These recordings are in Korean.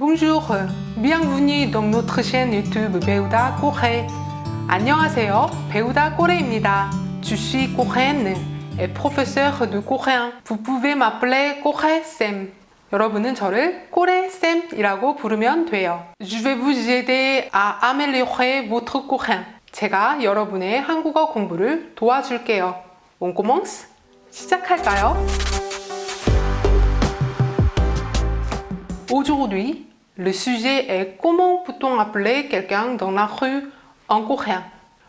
Bonjour, bienvenue dans notre chaîne YouTube 배우다 꼬레. 안녕하세요, 배우다 꼬레입니다. Je suis coréenne et professeur de coréen. Vous pouvez m'appeler 꼬레 쌤. 여러분은 저를 꼬레 쌤이라고 부르면 돼요. Je vais vous aider à améliorer votre coréen. 제가 여러분의 한국어 공부를 도와줄게요. On commence? 시작할까요? Aujourd'hui, le sujet est comment peut-on appeler quelqu'un dans la rue en coréen?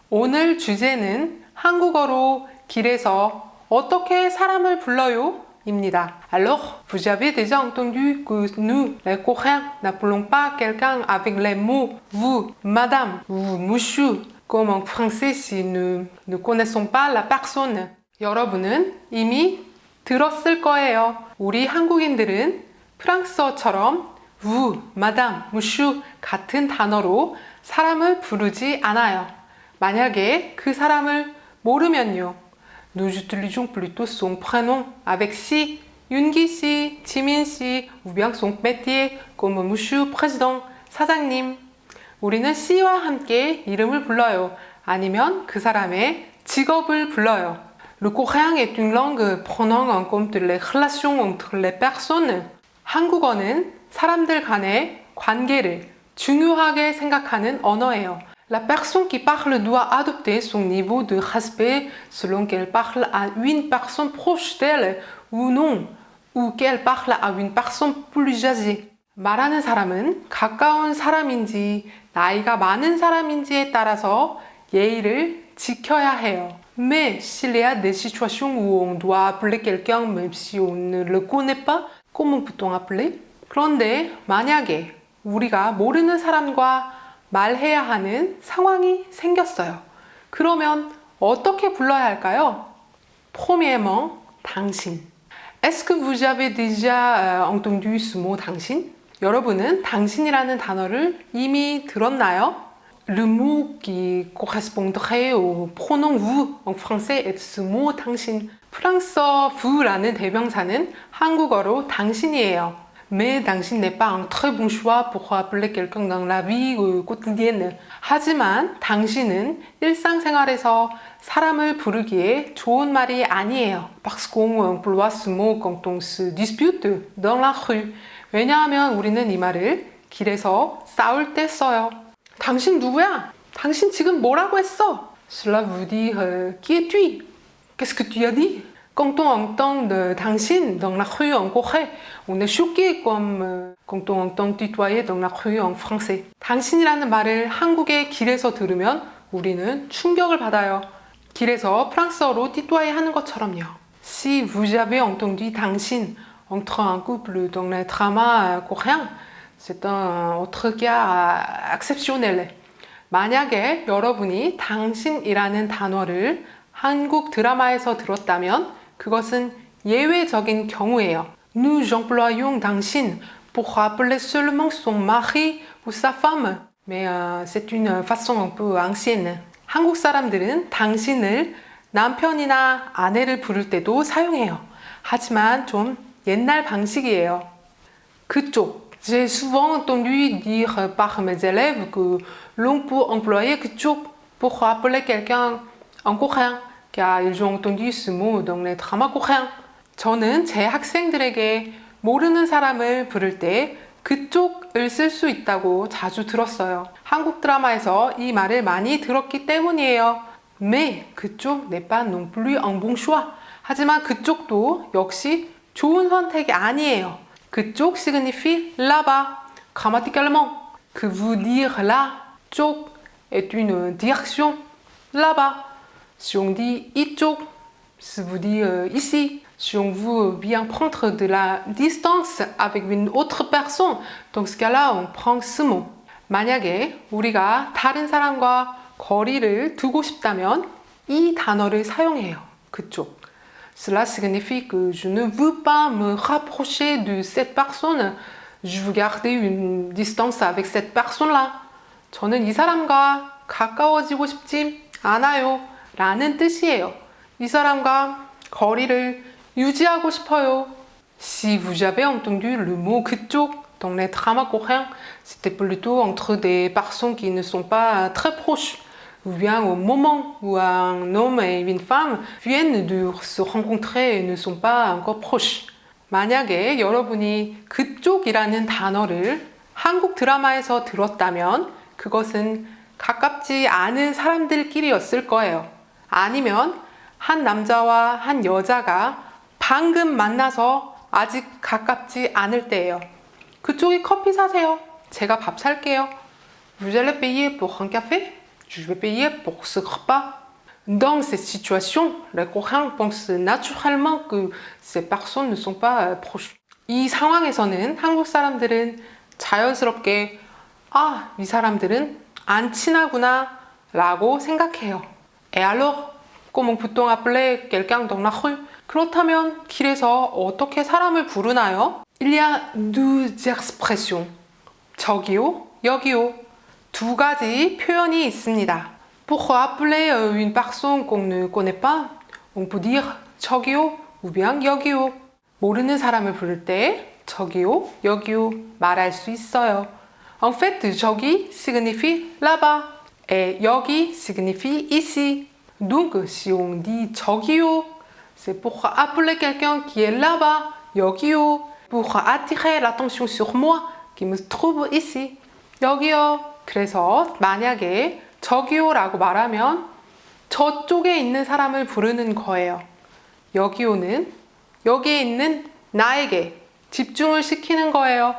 오늘 주제는 한국어로 길에서 어떻게 사람을 불러요? 입니다. Alors, vous avez déjà entendu que nous, les Coréens, n'appelons pas quelqu'un avec les mots vous, madame ou monsieur, comme en français si nous ne connaissons pas la personne. 여러분은 이미 들었을 거예요. 우리 한국인들은 프랑스어처럼 vous, madame, monsieur 같은 단어로 사람을 부르지 않아요. 만약에 그 사람을 모르면요. Nous utilisons plutôt son prénom avec si, 윤기 씨, 지민 씨, ou bien son métier comme monsieur président, 사장님. 우리는 씨와 함께 이름을 불러요. 아니면 그 사람의 직업을 불러요. Le coréen est une langue prenant en compte les relations entre les personnes. 한국어는 사람들 간의 관계를 중요하게 생각하는 언어예요. La personne qui parle doit adopter son niveau de respect selon qu'elle parle à une personne proche d'elle ou non, ou qu'elle parle à une personne plus âgée. 말하는 사람은 가까운 사람인지 나이가 많은 사람인지에 따라서 예의를 지켜야 해요. Mais s'il y a des situations où on doit appeler quelqu'un même si on ne le connaît pas, comment peut-on appeler? 그런데 만약에 우리가 모르는 사람과 말해야 하는 상황이 생겼어요. 그러면 어떻게 불러야 할까요? Premièrement, 당신. Est-ce que vous avez déjà entendu ce mot 당신? 여러분은 당신이라는 단어를 이미 들었나요? Le mot qui correspondrait au pronom vous en français est ce mot 당신. 프랑스어 vou라는 대명사는 한국어로 당신이에요. Mais 당신 n'est pas un très bon choix pour appeler quelqu'un dans la vie quotidienne. 하지만 당신은 일상생활에서 사람을 부르기에 좋은 말이 아니에요. Parce qu'on emploie ce mot quand on se dispute dans la rue. 왜냐하면 우리는 이 말을 길에서 싸울 때 써요. 당신 누구야? 당신 지금 뭐라고 했어? Cela dire euh, qui es-tu? Qu'est-ce que tu as dit? De 당신 euh, quand on entend tutoyer dans la rue en français. 당신이라는 말을 한국의 길에서 들으면 우리는 충격을 받아요. 길에서 프랑스어로 tutoyer 하는 것처럼요. Si vous avez entendu 당신 entre un couple dans les dramas coréens, c'est un cas exceptionnel. 만약에 여러분이 당신이라는 단어를 한국 드라마에서 들었다면 그것은 예외적인 경우예요. Nous employons 당신 pour appeler seulement son mari ou sa femme. Mais euh, c'est une façon un peu ancienne. 한국 사람들은 당신을 남편이나 아내를 부를 때도 사용해요. 하지만 좀 옛날 방식이에요. 그쪽. J'ai souvent entendu dire par mes élèves que l'on peut employer 그쪽 pour appeler quelqu'un en coréen. Car ils ont entendu ce mot dans les dramas coréens. 저는 제 학생들에게 모르는 사람을 부를 때 그쪽을 쓸 수 있다고 자주 들었어요. 한국 드라마에서 이 말을 많이 들었기 때문이에요. Mais 그쪽 n'est pas non plus un bon choix. 하지만 그쪽도 역시 좋은 선택이 아니에요. 그쪽 signifie là-bas. Grammaticalement, que vous dire là, 쪽 est une direction là-bas. Si on dit 이쪽, ça veut dire ici. Si on veut bien prendre de la distance avec une autre personne, dans ce cas-là, on prend ce mot. 만약에 우리가 다른 사람과 거리를 두고 싶다면 이 단어를 사용해요. 그쪽. Cela signifie que je ne veux pas me rapprocher de cette personne. Je veux garder une distance avec cette personne-là. 저는 이 사람과 가까워지고 싶지 않아요. 라는 뜻이에요. 이 사람과 거리를 유지하고 싶어요. Si vous avez entendu le mot 그쪽 dans les dramas coréens, c'était plutôt entre des personnes qui ne sont pas très proches. Ou bien au moment où un homme et une femme viennent de se rencontrer et ne sont pas encore proches. 만약에 여러분이 그쪽이라는 단어를 한국 드라마에서 들었다면 그것은 가깝지 않은 사람들끼리였을 거예요. 아니면 한 남자와 한 여자가 방금 만나서 아직 가깝지 않을 때예요. 그쪽이 커피 사세요. 제가 밥 살게요. Vous allez payer pour un café? Je vais payer pour ce repas. Dans ces situations, les Coréens pensent naturellement que ces personnes ne sont pas proches. 이 상황에서는 한국 사람들은 자연스럽게 아, 이 사람들은 안 친하구나 라고 생각해요. Et alors, comment peut-on appeler quelqu'un dans la rue? 그렇다면 길에서 어떻게 사람을 부르나요? Il y a deux expressions. 저기요, 여기요. 두 가지 표현이 있습니다. Pour appeler une personne qu'on ne connaît pas, on peut dire 저기요, ou bien 여기요. 모르는 사람을 부를 때 저기요, 여기요 말할 수 있어요. En fait, 저기 signifie là-bas et 여기 signifie ici. Donc, si on dit 저기요, c'est pour appeler quelqu'un qui est là-bas, 여기요, pour attirer l'attention sur moi qui me trouve ici. 여기요. 그래서 만약에 저기요라고 말하면 저쪽에 있는 사람을 부르는 거예요. 여기요는 여기에 있는 나에게 집중을 시키는 거예요.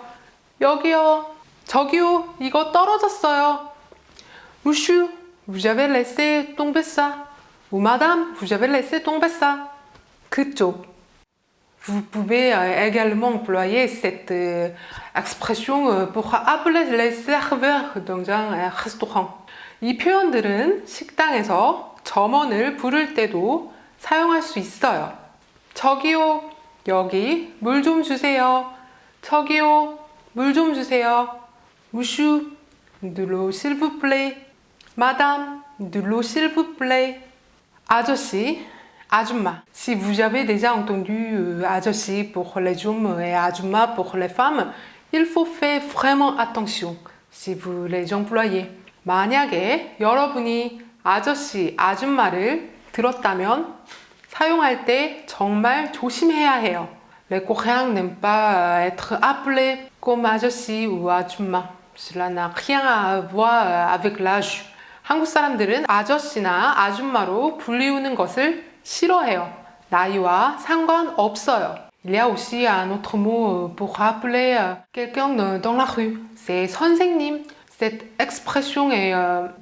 여기요. 저기요. 이거 떨어졌어요. Monsieur, vous avez laissé tomber ça. Ou madame, vous avez laissé tomber ça. 그쪽. Vous pouvez euh, également employer cette euh, expression euh, pour appeler les serveurs dans un restaurant. 이 표현들은 식당에서 점원을 부를 때도 사용할 수 있어요. 저기요, 여기 물 좀 주세요. 저기요, 물 좀 주세요. L'eau s'il vous plaît. Madame, de l'eau s'il vous plaît. 아저씨, 아줌마. Si vous avez déjà entendu euh, 아저씨 pour les hommes et 아줌마 pour les femmes, il faut faire vraiment attention si vous les employez. 만약에 여러분이 아저씨, 아줌마를 들었다면 사용할 때 정말 조심해야 해요. Les Coréens n'aiment pas être appelés comme 아저씨 ou 아줌마. Cela n'a rien à voir avec l'âge. 한국 사람들은 아저씨나 아줌마로 불리우는 것을 싫어해요. 나이와 상관없어요. Il y a aussi un autre mot pour appeler quelqu'un dans la rue. C'est 선생님. Cette expression est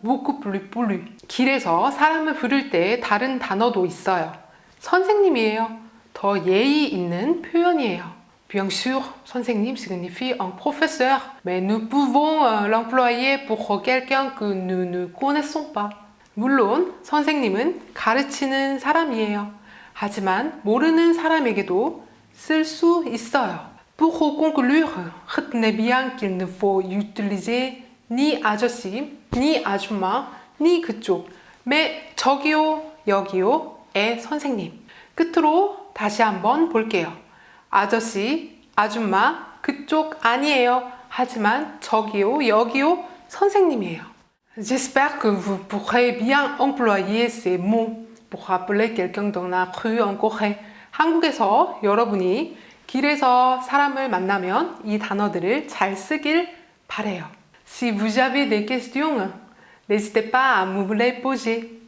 beaucoup plus polie. 길에서 사람을 부를 때 다른 단어도 있어요. 선생님이에요. 더 예의 있는 표현이에요. Bien sûr, 선생님 signifie un professeur, mais nous pouvons l'employer pour quelqu'un que nous ne connaissons pas. 물론 선생님은 가르치는 사람이에요. 하지만 모르는 사람에게도 쓸 수 있어요. Pour conclure, retenez bien qu'il ne faut utiliser ni 아저씨, ni 아줌마, ni 그쪽, mais 저기요, 여기요의 선생님. 끝으로 다시 한번 볼게요. 아저씨, 아줌마, 그쪽 아니에요. 하지만 저기요, 여기요, 선생님이에요. J'espère que vous pourrez bien employer ces mots pour appeler quelqu'un dans la rue en Corée. 한국에서 여러분이 길에서 사람을 만나면 이 단어들을 잘 쓰길 바래요. Si vous avez des questions, n'hésitez pas à me les poser.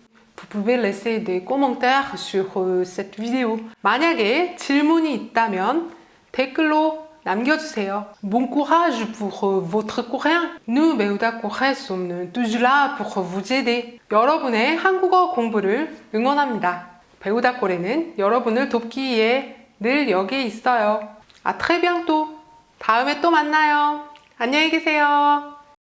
Vous pouvez laisser des commentaires sur cette vidéo. 만약에 질문이 있다면 댓글로 남겨주세요. Bon courage pour votre coréen. Nous, 배우다 코레, sommes toujours là pour vous aider. 여러분의 한국어 공부를 응원합니다. 배우다 코레는 여러분을 돕기 위해 늘 여기에 있어요. 아, très bientôt. 다음에 또 만나요. 안녕히 계세요.